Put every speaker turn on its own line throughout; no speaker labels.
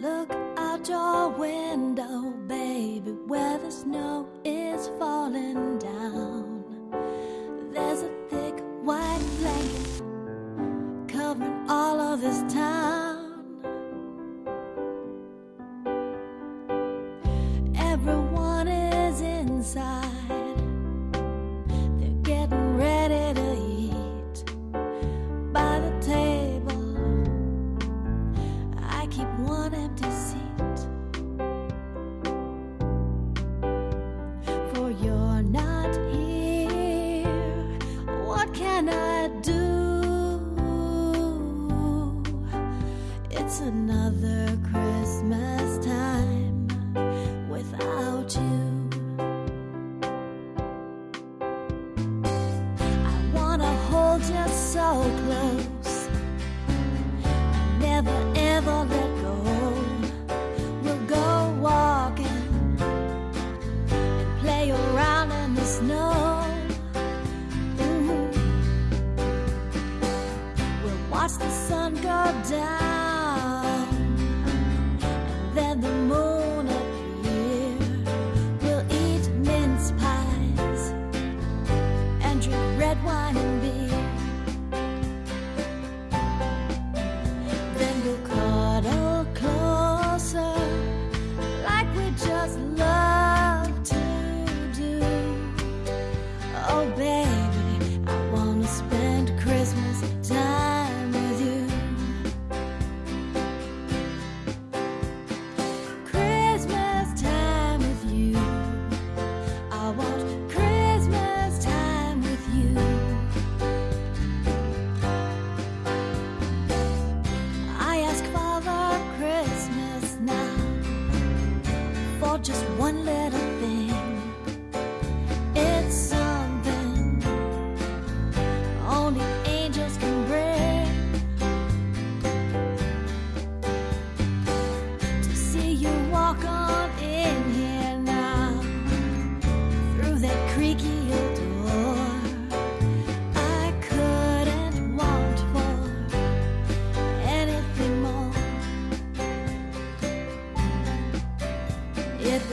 Look out your window, baby, where the snow is falling down. There's a thick white blanket covering all of this town. just so close just one little.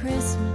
Christmas.